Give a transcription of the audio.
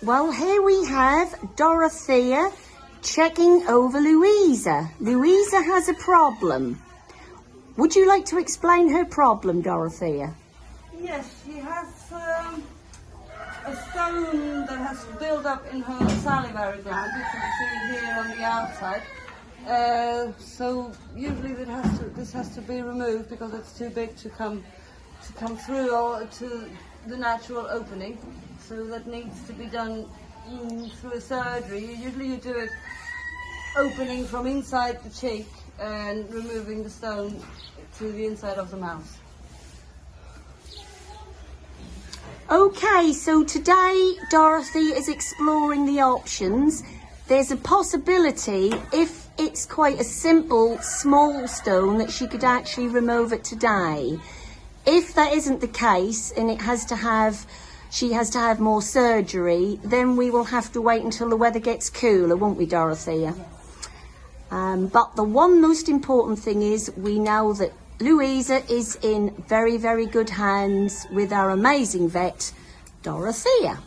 Well, here we have Dorothea checking over Louisa. Louisa has a problem. Would you like to explain her problem, Dorothea? Yes, she has um, a stone that has built up in her salivary gland. You can see here on the outside. Uh, so usually has to, this has to be removed because it's too big to come to come through or to the natural opening. So that needs to be done through a surgery. Usually you do it opening from inside the cheek and removing the stone to the inside of the mouth. Okay, so today Dorothy is exploring the options. There's a possibility, if it's quite a simple, small stone, that she could actually remove it today. If that isn't the case and it has to have, she has to have more surgery, then we will have to wait until the weather gets cooler, won't we, Dorothea? Um, but the one most important thing is we know that Louisa is in very, very good hands with our amazing vet, Dorothea.